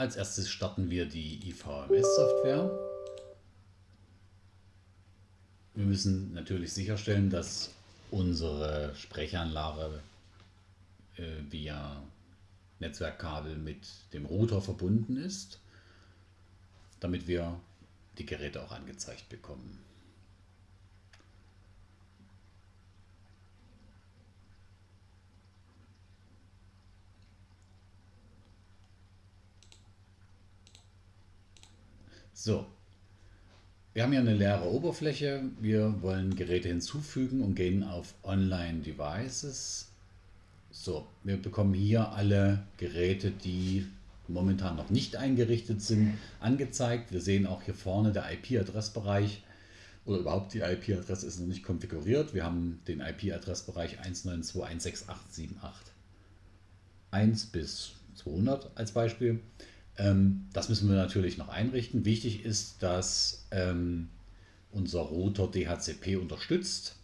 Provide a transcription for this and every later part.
Als erstes starten wir die IVMS-Software. Wir müssen natürlich sicherstellen, dass unsere Sprechanlage äh, via Netzwerkkabel mit dem Router verbunden ist, damit wir die Geräte auch angezeigt bekommen. So, wir haben hier eine leere Oberfläche. Wir wollen Geräte hinzufügen und gehen auf Online Devices. So, wir bekommen hier alle Geräte, die momentan noch nicht eingerichtet sind, angezeigt. Wir sehen auch hier vorne der IP-Adressbereich oder überhaupt die IP-Adresse ist noch nicht konfiguriert. Wir haben den IP-Adressbereich 192.168.78 1 bis 200 als Beispiel. Ähm, das müssen wir natürlich noch einrichten. Wichtig ist, dass ähm, unser Router DHCP unterstützt.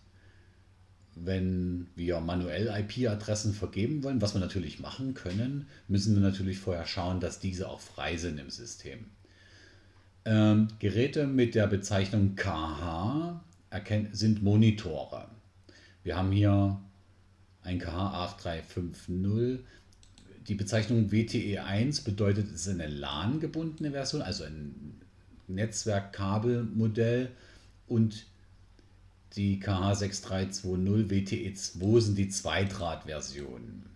Wenn wir manuell IP-Adressen vergeben wollen, was wir natürlich machen können, müssen wir natürlich vorher schauen, dass diese auch frei sind im System. Ähm, Geräte mit der Bezeichnung KH sind Monitore. Wir haben hier ein KH8350 die Bezeichnung WTE1 bedeutet, es ist eine LAN-gebundene Version, also ein Netzwerkkabelmodell und die KH6320 WTE2 sind die Zweidraht-Versionen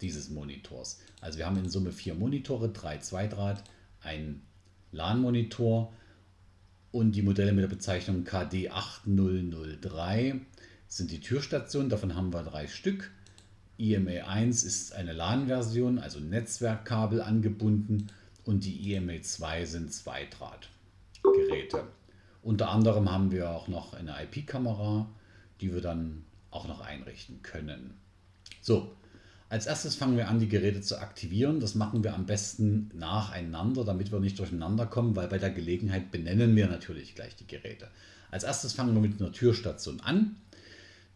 dieses Monitors. Also wir haben in Summe vier Monitore, drei Zweidraht, ein LAN-Monitor und die Modelle mit der Bezeichnung KD8003 sind die Türstationen, davon haben wir drei Stück. IMA1 ist eine LAN-Version, also Netzwerkkabel angebunden und die IMA2 sind Zweidrahtgeräte. Unter anderem haben wir auch noch eine IP-Kamera, die wir dann auch noch einrichten können. So, als erstes fangen wir an, die Geräte zu aktivieren. Das machen wir am besten nacheinander, damit wir nicht durcheinander kommen, weil bei der Gelegenheit benennen wir natürlich gleich die Geräte. Als erstes fangen wir mit einer Türstation an.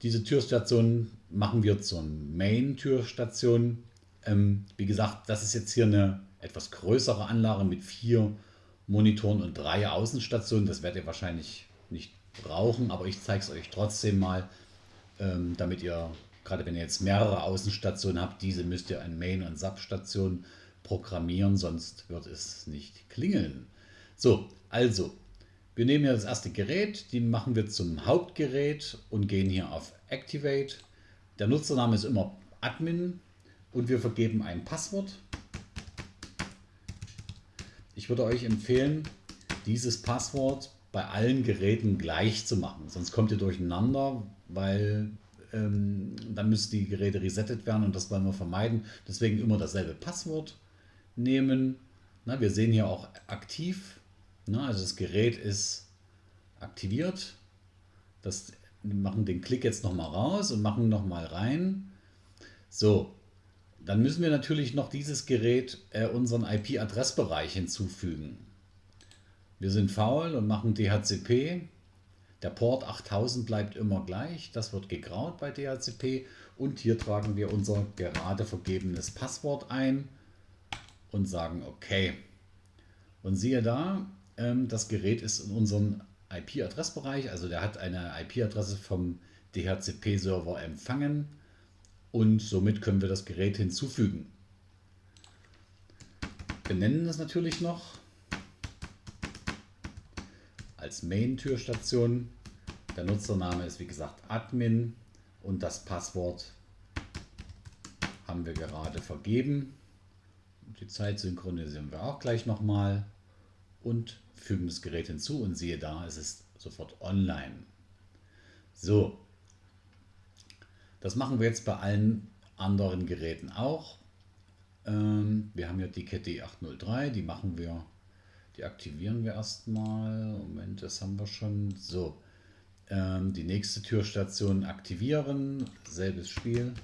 Diese Türstation machen wir zur Main-Türstation. Ähm, wie gesagt, das ist jetzt hier eine etwas größere Anlage mit vier Monitoren und drei Außenstationen. Das werdet ihr wahrscheinlich nicht brauchen, aber ich zeige es euch trotzdem mal, ähm, damit ihr, gerade wenn ihr jetzt mehrere Außenstationen habt, diese müsst ihr an Main- und Substation programmieren, sonst wird es nicht klingeln. So, also wir nehmen hier das erste Gerät, den machen wir zum Hauptgerät und gehen hier auf Activate. Der Nutzername ist immer Admin und wir vergeben ein Passwort. Ich würde euch empfehlen, dieses Passwort bei allen Geräten gleich zu machen, sonst kommt ihr durcheinander, weil ähm, dann müssen die Geräte resettet werden und das wollen wir vermeiden. Deswegen immer dasselbe Passwort nehmen. Na, wir sehen hier auch aktiv Ne? Also das Gerät ist aktiviert. Das, machen den Klick jetzt nochmal raus und machen nochmal rein. So, dann müssen wir natürlich noch dieses Gerät äh, unseren IP-Adressbereich hinzufügen. Wir sind faul und machen DHCP. Der Port 8000 bleibt immer gleich. Das wird gegraut bei DHCP. Und hier tragen wir unser gerade vergebenes Passwort ein und sagen OK. Und siehe da, das Gerät ist in unserem IP-Adressbereich, also der hat eine IP-Adresse vom DHCP-Server empfangen und somit können wir das Gerät hinzufügen. Benennen es natürlich noch als Main-Türstation. Der Nutzername ist wie gesagt Admin und das Passwort haben wir gerade vergeben. Die Zeit synchronisieren wir auch gleich nochmal und fügen das Gerät hinzu und siehe da, es ist sofort online. So, das machen wir jetzt bei allen anderen Geräten auch. Ähm, wir haben ja die Kette 803, die machen wir, die aktivieren wir erstmal. Moment, das haben wir schon. So, ähm, die nächste Türstation aktivieren, selbes Spiel.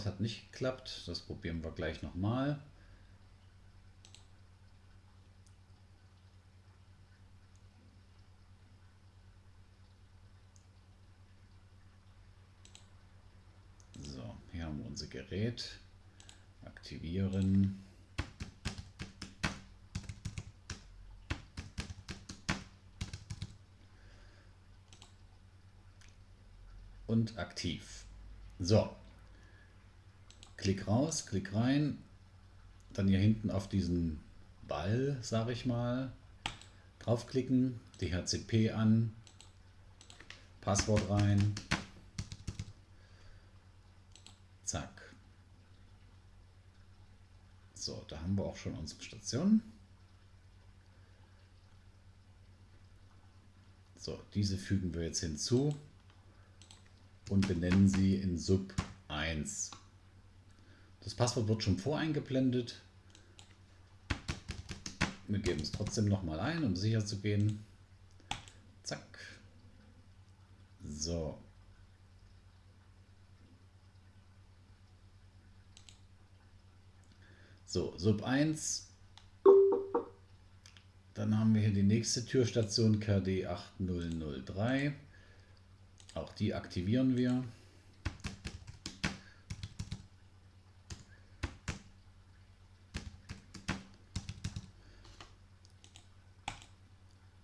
Das hat nicht geklappt. Das probieren wir gleich nochmal. So, hier haben wir unser Gerät. Aktivieren. und aktiv. So, Klick raus, Klick rein, dann hier hinten auf diesen Ball, sage ich mal, draufklicken, DHCP an, Passwort rein, zack. So, da haben wir auch schon unsere Station. So, diese fügen wir jetzt hinzu und benennen sie in Sub 1. Das Passwort wird schon voreingeblendet. Wir geben es trotzdem nochmal ein, um sicher zu gehen. Zack. So. So, Sub 1. Dann haben wir hier die nächste Türstation KD 8003. Auch die aktivieren wir.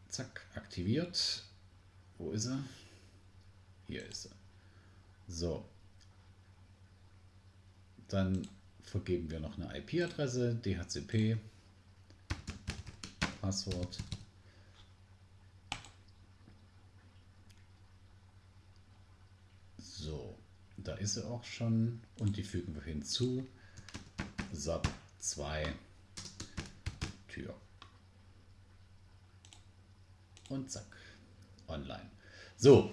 Zack, aktiviert. Wo ist er? Hier ist er. So. Dann vergeben wir noch eine IP-Adresse, DHCP, Passwort. So, da ist sie auch schon und die fügen wir hinzu. SAP 2 Tür und zack, online. So,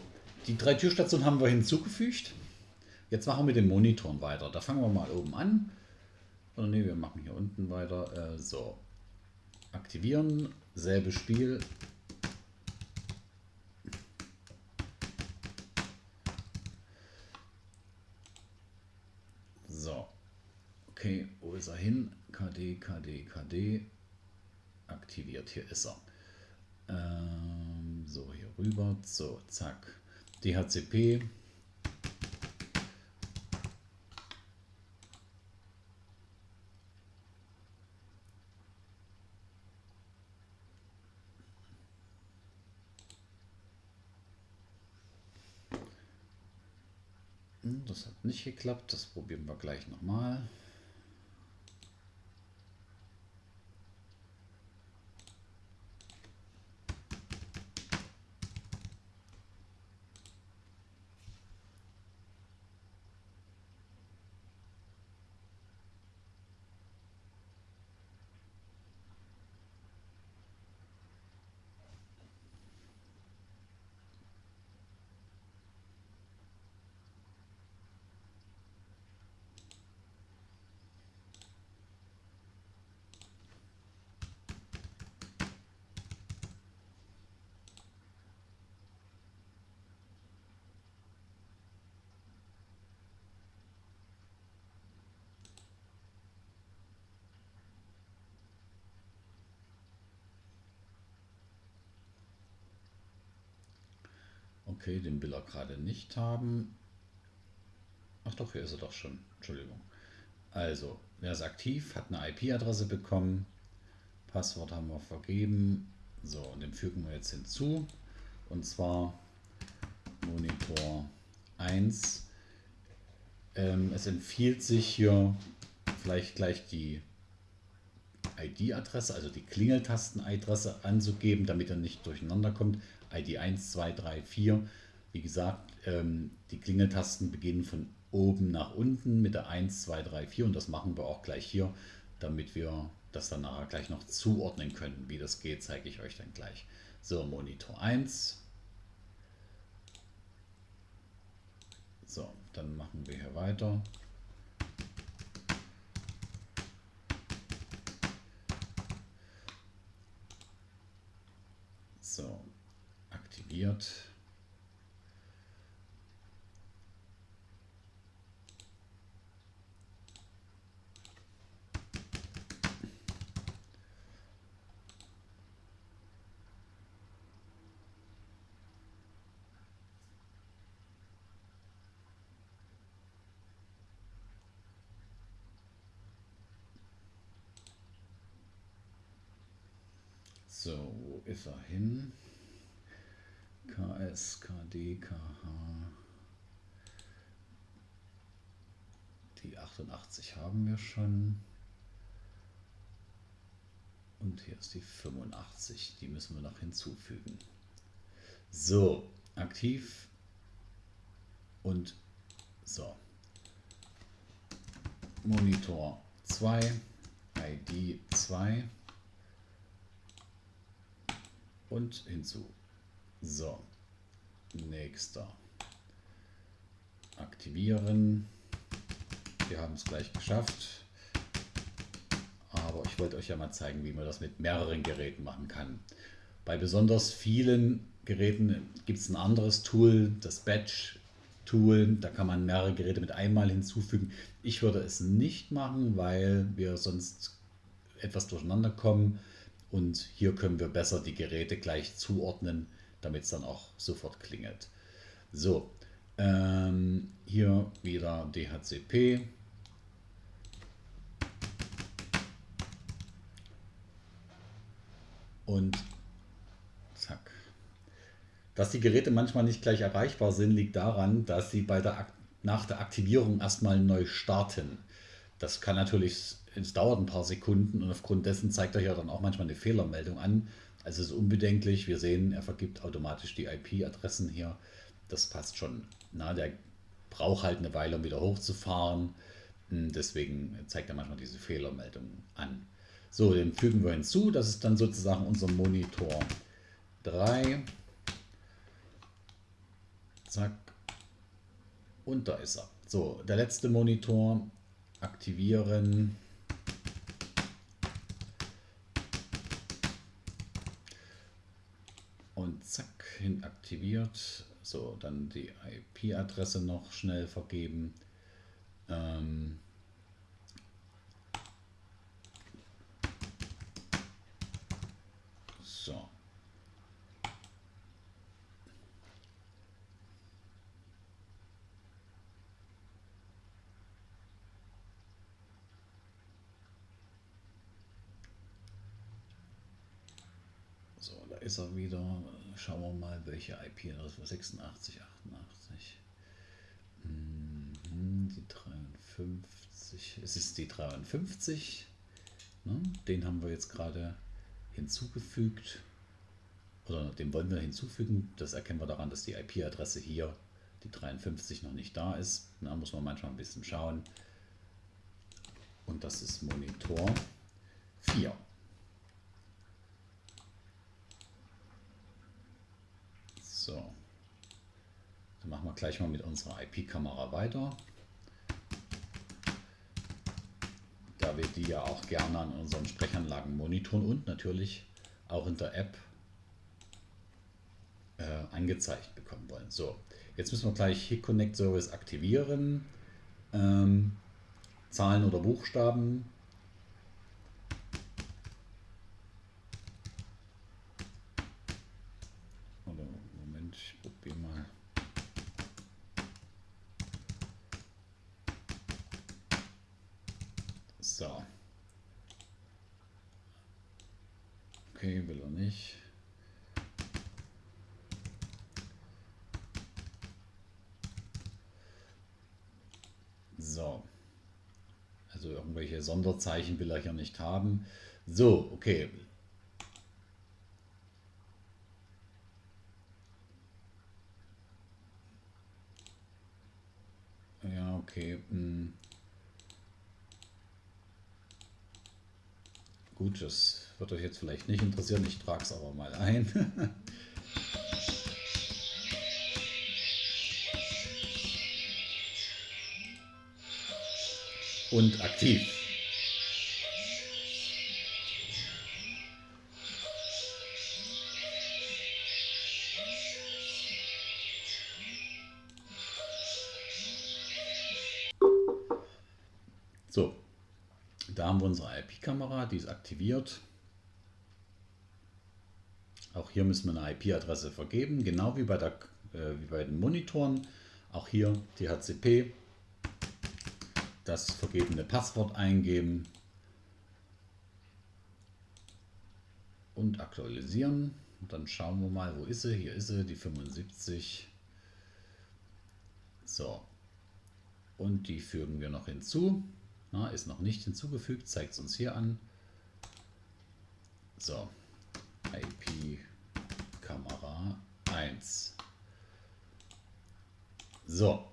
die drei Türstationen haben wir hinzugefügt. Jetzt machen wir mit den Monitoren weiter. Da fangen wir mal oben an. Oder ne, wir machen hier unten weiter. Äh, so, aktivieren, selbe Spiel. So, okay, wo ist er hin? KD, KD, KD. Aktiviert, hier ist er. Ähm, so, hier rüber. So, zack. DHCP. Hm, das hat nicht geklappt. Das probieren wir gleich nochmal. Okay, den will er gerade nicht haben. Ach doch, hier ist er doch schon. Entschuldigung. Also, wer ist aktiv, hat eine IP-Adresse bekommen. Passwort haben wir vergeben. So, und den fügen wir jetzt hinzu. Und zwar Monitor 1. Ähm, es empfiehlt sich hier vielleicht gleich die ID-Adresse, also die Klingeltasten-Adresse anzugeben, damit er nicht durcheinander kommt. ID 1, 2, 3, 4. Wie gesagt, ähm, die Klingeltasten beginnen von oben nach unten mit der 1, 2, 3, 4 und das machen wir auch gleich hier, damit wir das dann nachher gleich noch zuordnen können. Wie das geht, zeige ich euch dann gleich. So, Monitor 1. So, dann machen wir hier weiter. korrigiert. So, wo ist er hin? KS, KD, KH. Die 88 haben wir schon. Und hier ist die 85. Die müssen wir noch hinzufügen. So, aktiv und so. Monitor 2, ID 2 und hinzu. So, nächster. Aktivieren. Wir haben es gleich geschafft. Aber ich wollte euch ja mal zeigen, wie man das mit mehreren Geräten machen kann. Bei besonders vielen Geräten gibt es ein anderes Tool, das Batch Tool. Da kann man mehrere Geräte mit einmal hinzufügen. Ich würde es nicht machen, weil wir sonst etwas durcheinander kommen. Und hier können wir besser die Geräte gleich zuordnen, damit es dann auch sofort klingelt. So, ähm, hier wieder DHCP. Und zack. Dass die Geräte manchmal nicht gleich erreichbar sind, liegt daran, dass sie bei der, nach der Aktivierung erstmal neu starten. Das kann natürlich, es dauert ein paar Sekunden und aufgrund dessen zeigt er ja dann auch manchmal eine Fehlermeldung an. Also es ist unbedenklich. Wir sehen, er vergibt automatisch die IP-Adressen hier. Das passt schon. Na, der braucht halt eine Weile, um wieder hochzufahren. Hm, deswegen zeigt er manchmal diese Fehlermeldung an. So, den fügen wir hinzu. Das ist dann sozusagen unser Monitor 3. Zack. Und da ist er. So, der letzte Monitor. Aktivieren. Und zack, hin aktiviert. So, dann die IP-Adresse noch schnell vergeben. Ähm, ist er wieder. Schauen wir mal, welche IP das war. 86, 88. Mhm, die 53. Es ist die 53. Ne? Den haben wir jetzt gerade hinzugefügt. Oder den wollen wir hinzufügen. Das erkennen wir daran, dass die IP-Adresse hier, die 53, noch nicht da ist. Da muss man manchmal ein bisschen schauen. Und das ist Monitor 4. So. Dann machen wir gleich mal mit unserer IP-Kamera weiter. Da wir die ja auch gerne an unseren Sprechanlagen monitoren und natürlich auch in der App äh, angezeigt bekommen wollen. So, jetzt müssen wir gleich HIC Connect Service aktivieren. Ähm, Zahlen oder Buchstaben Okay, will er nicht. So. Also irgendwelche Sonderzeichen will er hier nicht haben. So, okay. Ja, okay. Hm. Gut, das wird euch jetzt vielleicht nicht interessieren, ich trage es aber mal ein. Und aktiv. IP-Kamera, die ist aktiviert. Auch hier müssen wir eine IP-Adresse vergeben, genau wie bei, der, äh, wie bei den Monitoren. Auch hier DHCP, das vergebene Passwort eingeben. Und und aktualisieren. Und dann schauen wir mal, wo ist sie? Hier ist sie, die 75. So. Und die fügen wir noch hinzu. Na, ist noch nicht hinzugefügt, zeigt es uns hier an. So. IP Kamera 1. So.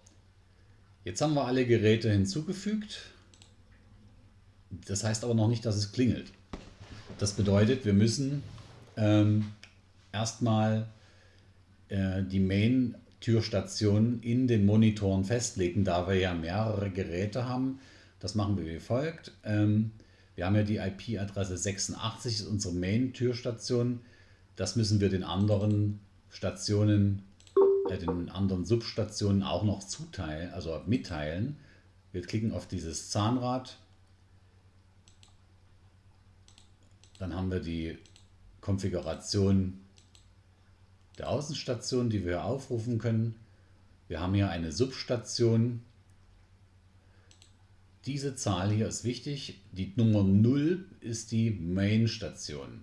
Jetzt haben wir alle Geräte hinzugefügt. Das heißt aber noch nicht, dass es klingelt. Das bedeutet, wir müssen ähm, erstmal äh, die Main-Türstation in den Monitoren festlegen, da wir ja mehrere Geräte haben. Das machen wir wie folgt. Ähm, wir haben ja die IP-Adresse 86, ist unsere Main-Türstation. Das müssen wir den anderen Stationen, äh, den anderen Substationen auch noch zuteilen, also mitteilen. Wir klicken auf dieses Zahnrad. Dann haben wir die Konfiguration der Außenstation, die wir aufrufen können. Wir haben hier eine Substation. Diese Zahl hier ist wichtig. Die Nummer 0 ist die Main-Station.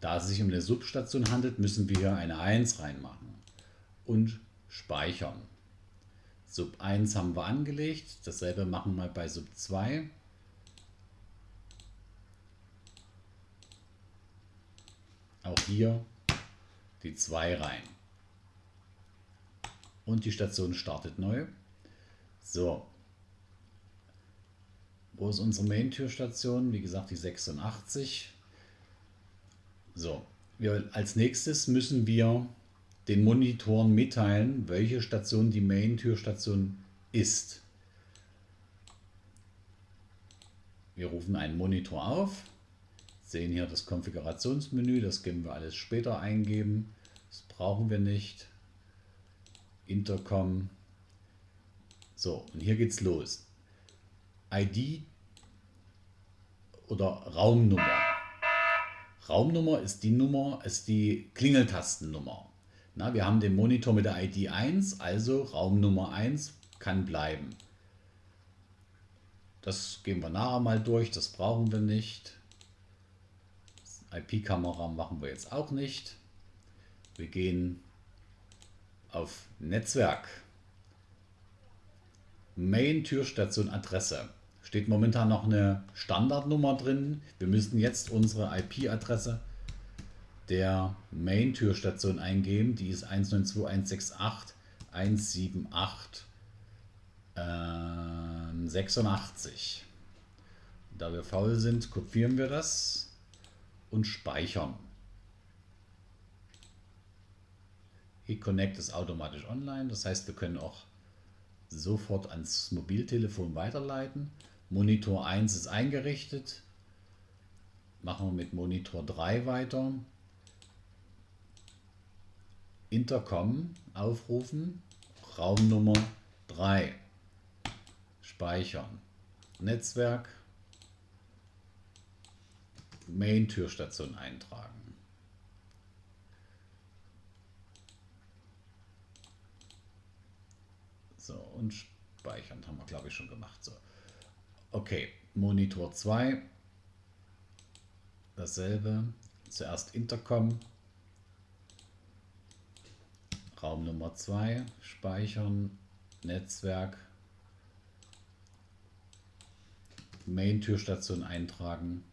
Da es sich um eine Substation handelt, müssen wir hier eine 1 reinmachen und speichern. Sub 1 haben wir angelegt. Dasselbe machen wir bei Sub 2. Auch hier die 2 rein. Und die Station startet neu. So. Wo ist unsere Main-Türstation? Wie gesagt, die 86. So. Wir, als nächstes müssen wir den Monitoren mitteilen, welche Station die Main-Türstation ist. Wir rufen einen Monitor auf sehen hier das Konfigurationsmenü, das können wir alles später eingeben. Das brauchen wir nicht. Intercom. So, und hier geht's los. ID oder Raumnummer. Raumnummer ist die Nummer, ist die Klingeltastennummer. Na, wir haben den Monitor mit der ID 1, also Raumnummer 1 kann bleiben. Das gehen wir nachher mal durch, das brauchen wir nicht. IP-Kamera machen wir jetzt auch nicht. Wir gehen auf Netzwerk. Main Türstation Adresse. Steht momentan noch eine Standardnummer drin. Wir müssen jetzt unsere IP-Adresse der Main Türstation eingeben. Die ist 192.168.178 äh, 86. Da wir faul sind, kopieren wir das und speichern. eConnect ist automatisch online, das heißt, wir können auch sofort ans Mobiltelefon weiterleiten. Monitor 1 ist eingerichtet. Machen wir mit Monitor 3 weiter. Intercom aufrufen, Raumnummer 3. Speichern. Netzwerk Main-Türstation eintragen. So, und speichern haben wir, glaube ich, schon gemacht. So. Okay, Monitor 2. Dasselbe. Zuerst Intercom. Raum Nummer 2. Speichern. Netzwerk. Main-Türstation eintragen.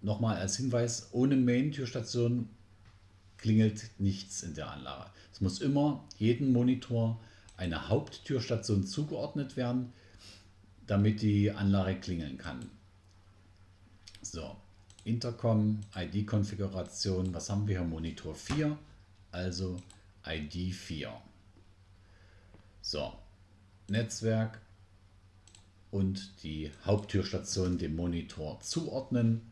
Nochmal als Hinweis, ohne Main-Türstation klingelt nichts in der Anlage. Es muss immer jedem Monitor eine Haupttürstation zugeordnet werden, damit die Anlage klingeln kann. So, Intercom, ID-Konfiguration, was haben wir hier? Monitor 4, also ID 4. So, Netzwerk und die Haupttürstation dem Monitor zuordnen.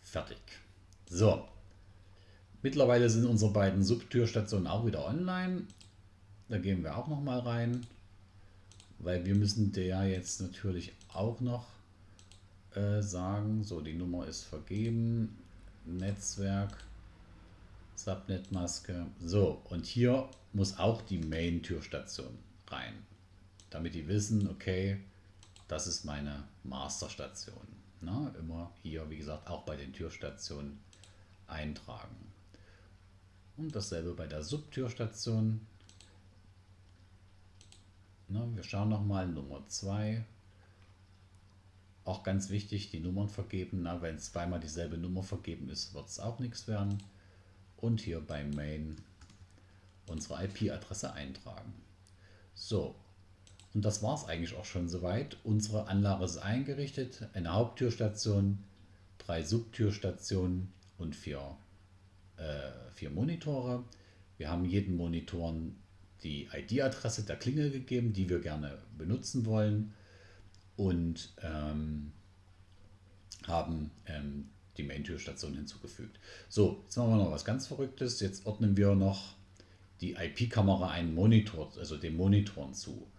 Fertig. So. Mittlerweile sind unsere beiden Subtürstationen auch wieder online. Da gehen wir auch noch mal rein, weil wir müssen der jetzt natürlich auch noch äh, sagen, so die Nummer ist vergeben, Netzwerk, Subnet-Maske. So, und hier muss auch die Main-Türstation rein, damit die wissen, okay, das ist meine Masterstation. Na, immer hier, wie gesagt, auch bei den Türstationen eintragen. Und dasselbe bei der Subtürstation. Na, wir schauen nochmal Nummer 2. Auch ganz wichtig, die Nummern vergeben. Na, wenn zweimal dieselbe Nummer vergeben ist, wird es auch nichts werden. Und hier bei Main unsere IP-Adresse eintragen. So, und das war es eigentlich auch schon soweit. Unsere Anlage ist eingerichtet. Eine Haupttürstation, drei Subtürstationen und vier, äh, vier Monitore. Wir haben jeden Monitor die ID-Adresse der Klingel gegeben, die wir gerne benutzen wollen. Und ähm, haben ähm, die Main-Türstation hinzugefügt. So, jetzt machen wir noch was ganz Verrücktes. Jetzt ordnen wir noch die IP-Kamera einen Monitor, also den Monitoren zu.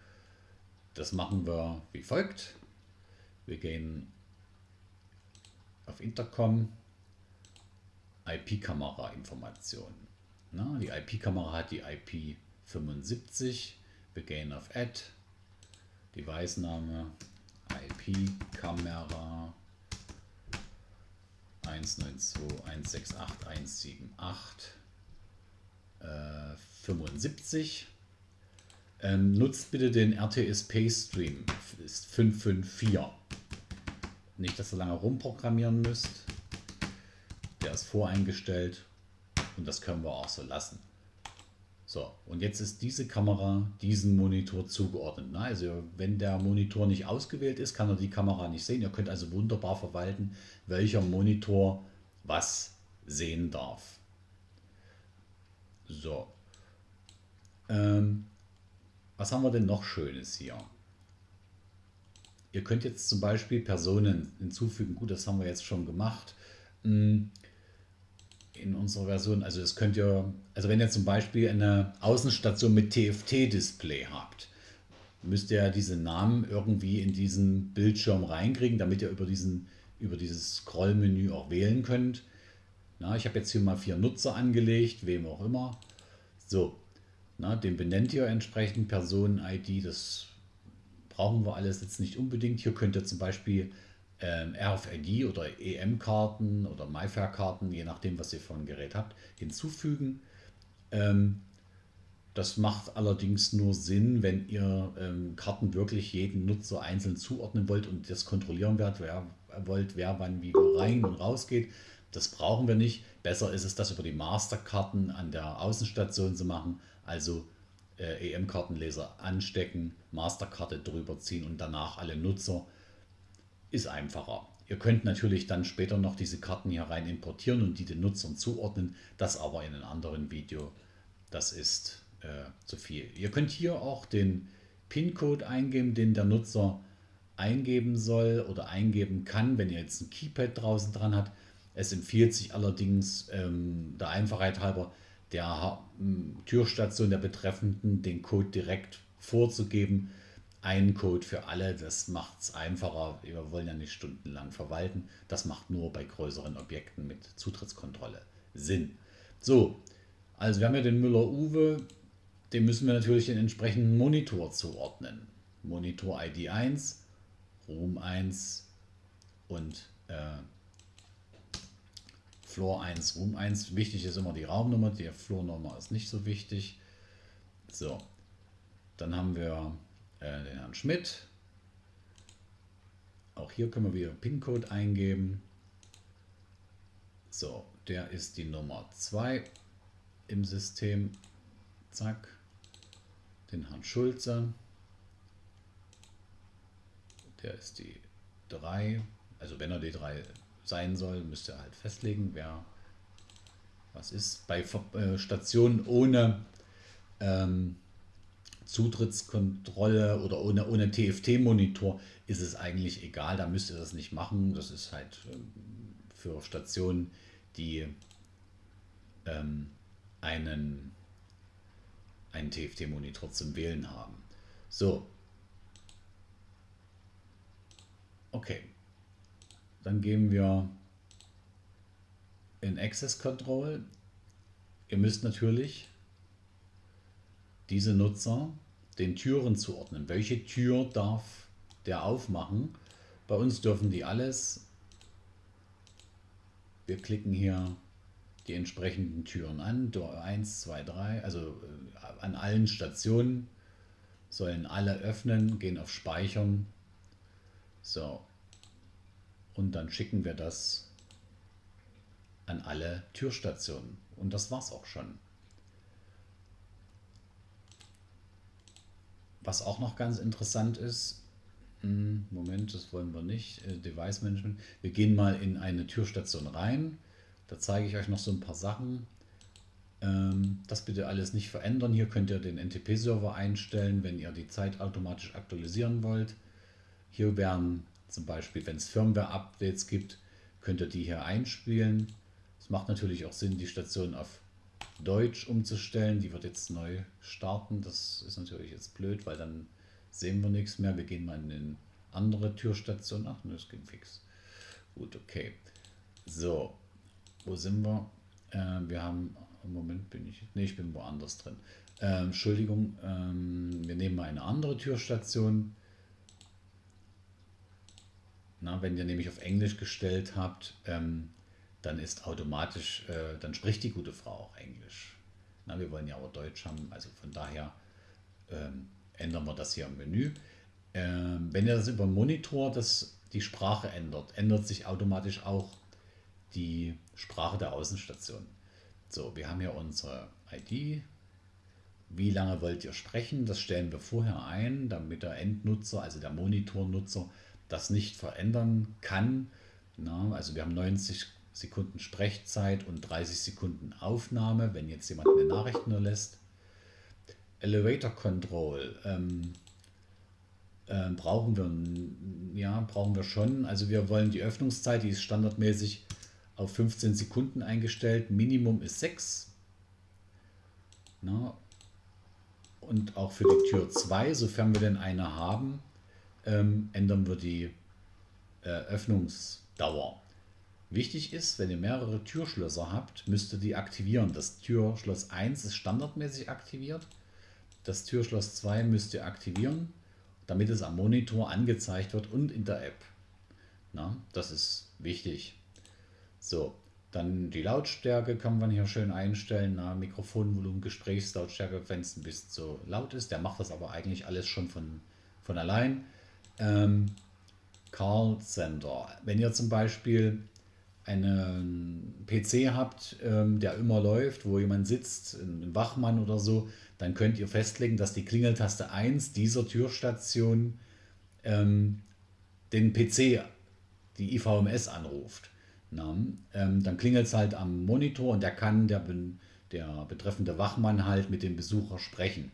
Das machen wir wie folgt. Wir gehen auf Intercom, IP-Kamera-Informationen. Die IP-Kamera hat die IP 75. Wir gehen auf Add, Device-Name, IP-Kamera 192.168.178 äh, 75. Ähm, nutzt bitte den RTSP Stream, ist 554. Nicht, dass ihr lange rumprogrammieren müsst. Der ist voreingestellt und das können wir auch so lassen. So, und jetzt ist diese Kamera diesem Monitor zugeordnet. Also wenn der Monitor nicht ausgewählt ist, kann er die Kamera nicht sehen. Ihr könnt also wunderbar verwalten, welcher Monitor was sehen darf. So. Ähm, was haben wir denn noch Schönes hier? Ihr könnt jetzt zum Beispiel Personen hinzufügen. Gut, das haben wir jetzt schon gemacht. Hm, in unserer Version, also das könnt ihr, also wenn ihr zum Beispiel eine Außenstation mit TFT-Display habt, müsst ihr diese Namen irgendwie in diesen Bildschirm reinkriegen, damit ihr über, diesen, über dieses Scrollmenü auch wählen könnt. Na, ich habe jetzt hier mal vier Nutzer angelegt, wem auch immer. So, na, den benennt ihr entsprechend Personen-ID, das brauchen wir alles jetzt nicht unbedingt. Hier könnt ihr zum Beispiel RFID oder EM-Karten oder MyFair-Karten, je nachdem, was ihr für ein Gerät habt, hinzufügen. Ähm, das macht allerdings nur Sinn, wenn ihr ähm, Karten wirklich jeden Nutzer einzeln zuordnen wollt und das kontrollieren wollt, wer, wollt, wer wann wie rein und raus geht. Das brauchen wir nicht. Besser ist es, das über die Masterkarten an der Außenstation zu machen also äh, EM-Kartenleser anstecken, Masterkarte drüber ziehen und danach alle Nutzer, ist einfacher. Ihr könnt natürlich dann später noch diese Karten hier rein importieren und die den Nutzern zuordnen, das aber in einem anderen Video, das ist äh, zu viel. Ihr könnt hier auch den PIN-Code eingeben, den der Nutzer eingeben soll oder eingeben kann, wenn ihr jetzt ein Keypad draußen dran habt. Es empfiehlt sich allerdings ähm, der Einfachheit halber, der Türstation der Betreffenden den Code direkt vorzugeben. Ein Code für alle, das macht es einfacher. Wir wollen ja nicht stundenlang verwalten. Das macht nur bei größeren Objekten mit Zutrittskontrolle Sinn. So, also wir haben ja den Müller-Uwe, dem müssen wir natürlich den entsprechenden Monitor zuordnen. Monitor ID 1, Room 1 und äh, Floor 1, Room 1. Wichtig ist immer die Raumnummer, die Floornummer ist nicht so wichtig. So, dann haben wir äh, den Herrn Schmidt. Auch hier können wir wieder PIN-Code eingeben. So, der ist die Nummer 2 im System. Zack. Den Herrn Schulze. Der ist die 3. Also wenn er die 3 sein soll, müsst ihr halt festlegen, wer was ist. Bei äh, Stationen ohne ähm, Zutrittskontrolle oder ohne, ohne TFT-Monitor ist es eigentlich egal, da müsst ihr das nicht machen. Das ist halt ähm, für Stationen, die ähm, einen, einen TFT-Monitor zum Wählen haben. So. Okay. Dann gehen wir in Access Control. Ihr müsst natürlich diese Nutzer den Türen zuordnen. Welche Tür darf der aufmachen? Bei uns dürfen die alles. Wir klicken hier die entsprechenden Türen an. Tür 1, 2, 3, also äh, an allen Stationen sollen alle öffnen, gehen auf Speichern. So. Und dann schicken wir das an alle Türstationen. Und das war's auch schon. Was auch noch ganz interessant ist, hm, Moment, das wollen wir nicht, äh, Device Management. Wir gehen mal in eine Türstation rein. Da zeige ich euch noch so ein paar Sachen. Ähm, das bitte alles nicht verändern. Hier könnt ihr den NTP-Server einstellen, wenn ihr die Zeit automatisch aktualisieren wollt. Hier werden zum Beispiel, wenn es Firmware-Updates gibt, könnt ihr die hier einspielen. Es macht natürlich auch Sinn, die Station auf Deutsch umzustellen. Die wird jetzt neu starten. Das ist natürlich jetzt blöd, weil dann sehen wir nichts mehr. Wir gehen mal in eine andere Türstation. Ach, das ging fix. Gut, okay. So, wo sind wir? Äh, wir haben, im Moment bin ich, nee, ich bin woanders drin. Äh, Entschuldigung, ähm, wir nehmen mal eine andere Türstation. Na, wenn ihr nämlich auf Englisch gestellt habt, ähm, dann ist automatisch, äh, dann spricht die gute Frau auch Englisch. Na, wir wollen ja auch Deutsch haben, also von daher ähm, ändern wir das hier im Menü. Ähm, wenn ihr das über Monitor das, die Sprache ändert, ändert sich automatisch auch die Sprache der Außenstation. So, wir haben hier unsere ID. Wie lange wollt ihr sprechen? Das stellen wir vorher ein, damit der Endnutzer, also der Monitornutzer, das nicht verändern kann. Na, also wir haben 90 Sekunden Sprechzeit und 30 Sekunden Aufnahme, wenn jetzt jemand eine Nachricht nur lässt. Elevator Control ähm, äh, brauchen wir, ja, brauchen wir schon. Also wir wollen die Öffnungszeit, die ist standardmäßig auf 15 Sekunden eingestellt. Minimum ist 6. Na, und auch für die Tür 2, sofern wir denn eine haben, ähm, ändern wir die äh, Öffnungsdauer. Wichtig ist, wenn ihr mehrere Türschlösser habt, müsst ihr die aktivieren. Das Türschloss 1 ist standardmäßig aktiviert. Das Türschloss 2 müsst ihr aktivieren, damit es am Monitor angezeigt wird und in der App. Na, das ist wichtig. So, dann die Lautstärke kann man hier schön einstellen. Na, Mikrofonvolumen, Gesprächslautstärke, wenn es ein bisschen zu laut ist. Der macht das aber eigentlich alles schon von, von allein. Ähm, Call Center. Wenn ihr zum Beispiel einen PC habt, ähm, der immer läuft, wo jemand sitzt, ein Wachmann oder so, dann könnt ihr festlegen, dass die Klingeltaste 1 dieser Türstation ähm, den PC, die IVMS anruft. Na, ähm, dann klingelt es halt am Monitor und der kann der, der betreffende Wachmann halt mit dem Besucher sprechen.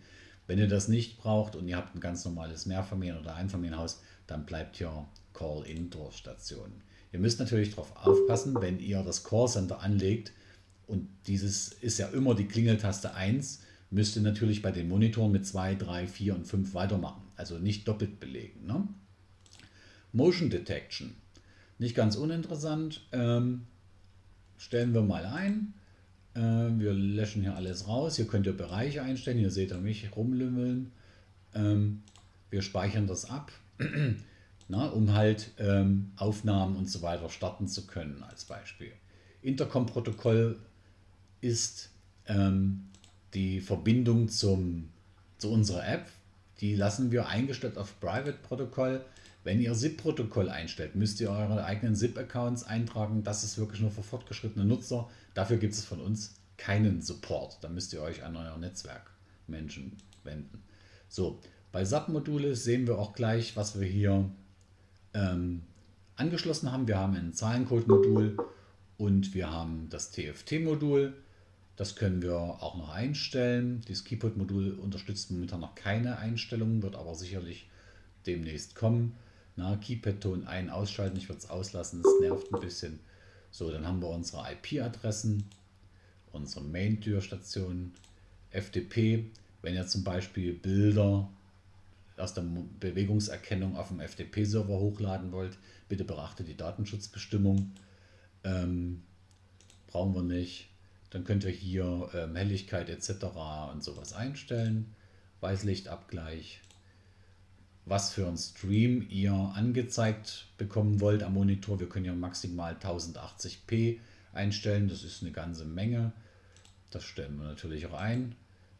Wenn ihr das nicht braucht und ihr habt ein ganz normales Mehrfamilien- oder Einfamilienhaus, dann bleibt hier Call-In-Station. Ihr müsst natürlich darauf aufpassen, wenn ihr das Callcenter anlegt und dieses ist ja immer die Klingeltaste 1, müsst ihr natürlich bei den Monitoren mit 2, 3, 4 und 5 weitermachen. Also nicht doppelt belegen. Ne? Motion Detection. Nicht ganz uninteressant. Ähm, stellen wir mal ein. Äh, wir löschen hier alles raus. Hier könnt ihr Bereiche einstellen. Hier seht ihr mich rumlümmeln. Ähm, wir speichern das ab. na, um halt ähm, Aufnahmen und so weiter starten zu können als Beispiel. Intercom-Protokoll ist ähm, die Verbindung zum, zu unserer App. Die lassen wir eingestellt auf Private-Protokoll. Wenn ihr SIP-Protokoll einstellt, müsst ihr eure eigenen SIP-Accounts eintragen. Das ist wirklich nur für fortgeschrittene Nutzer. Dafür gibt es von uns keinen Support. Da müsst ihr euch an euer Netzwerkmenschen wenden. So, bei SAP-Module sehen wir auch gleich, was wir hier ähm, angeschlossen haben. Wir haben ein Zahlencode-Modul und wir haben das TFT-Modul. Das können wir auch noch einstellen. Das Keyboard-Modul unterstützt momentan noch keine Einstellungen, wird aber sicherlich demnächst kommen. Keypad-Ton ein-, ausschalten, ich würde es auslassen, es nervt ein bisschen. So, dann haben wir unsere IP-Adressen, unsere Main-Türstation, FTP. Wenn ihr zum Beispiel Bilder aus der Bewegungserkennung auf dem FTP-Server hochladen wollt, bitte beachtet die Datenschutzbestimmung. Ähm, brauchen wir nicht. Dann könnt ihr hier ähm, Helligkeit etc. und sowas einstellen. Weißlichtabgleich. Was für einen Stream ihr angezeigt bekommen wollt am Monitor. Wir können ja maximal 1080p einstellen. Das ist eine ganze Menge. Das stellen wir natürlich auch ein.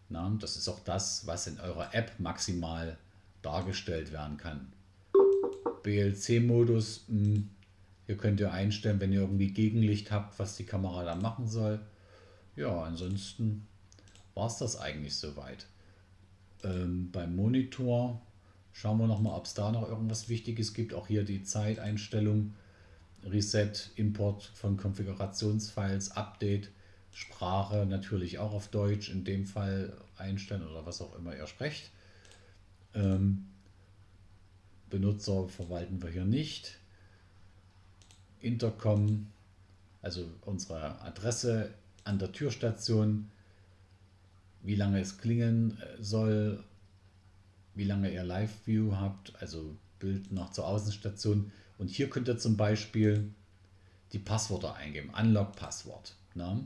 Na, das ist auch das, was in eurer App maximal dargestellt werden kann. BLC-Modus, hm, hier könnt ihr einstellen, wenn ihr irgendwie Gegenlicht habt, was die Kamera dann machen soll. Ja, ansonsten war es das eigentlich soweit. Ähm, beim Monitor schauen wir nochmal, ob es da noch irgendwas Wichtiges gibt. Auch hier die Zeiteinstellung, Reset, Import von Konfigurationsfiles, Update, Sprache natürlich auch auf Deutsch in dem Fall einstellen oder was auch immer ihr sprecht. Ähm, Benutzer verwalten wir hier nicht. Intercom, also unsere Adresse an der Türstation, wie lange es klingeln äh, soll, wie lange ihr Live-View habt, also Bild noch zur Außenstation. Und hier könnt ihr zum Beispiel die Passwörter eingeben, Unlock-Passwort. Ne?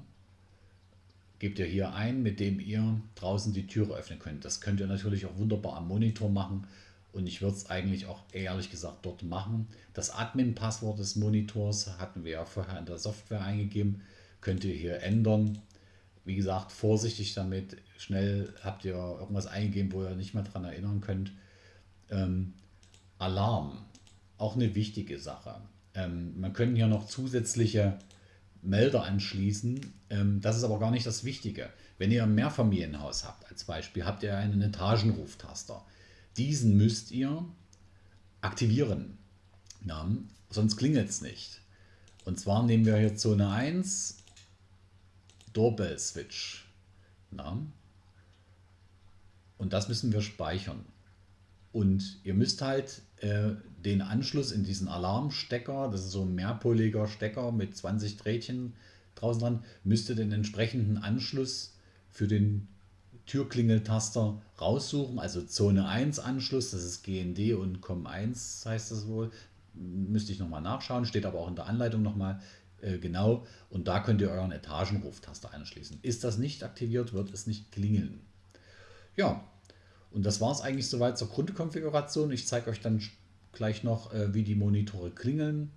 Gebt ihr hier ein, mit dem ihr draußen die Türe öffnen könnt. Das könnt ihr natürlich auch wunderbar am Monitor machen und ich würde es eigentlich auch ehrlich gesagt dort machen. Das Admin-Passwort des Monitors hatten wir ja vorher in der Software eingegeben. Könnt ihr hier ändern. Wie gesagt, vorsichtig damit. Schnell habt ihr irgendwas eingegeben, wo ihr nicht mehr daran erinnern könnt. Ähm, Alarm, auch eine wichtige Sache. Ähm, man könnte hier noch zusätzliche Melder anschließen. Ähm, das ist aber gar nicht das Wichtige. Wenn ihr ein Mehrfamilienhaus habt, als Beispiel, habt ihr einen Etagenruftaster. Diesen müsst ihr aktivieren. Ja, sonst klingelt es nicht. Und zwar nehmen wir hier Zone 1, Doorbell Switch. Ja. Und das müssen wir speichern. Und ihr müsst halt äh, den Anschluss in diesen Alarmstecker, das ist so ein mehrpoliger Stecker mit 20 Drähtchen draußen dran, müsst ihr den entsprechenden Anschluss für den Türklingeltaster raussuchen, also Zone 1 Anschluss, das ist GND und COM1 heißt das wohl. Müsste ich nochmal nachschauen, steht aber auch in der Anleitung nochmal äh, genau. Und da könnt ihr euren Etagenruftaster anschließen. Ist das nicht aktiviert, wird es nicht klingeln. Ja, und das war es eigentlich soweit zur Grundkonfiguration. Ich zeige euch dann gleich noch, äh, wie die Monitore klingeln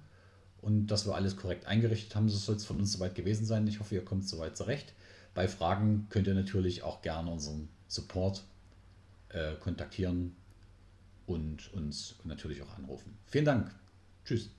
und dass wir alles korrekt eingerichtet haben. Das soll es von uns soweit gewesen sein. Ich hoffe, ihr kommt soweit zurecht. Bei Fragen könnt ihr natürlich auch gerne unseren Support äh, kontaktieren und uns natürlich auch anrufen. Vielen Dank. Tschüss.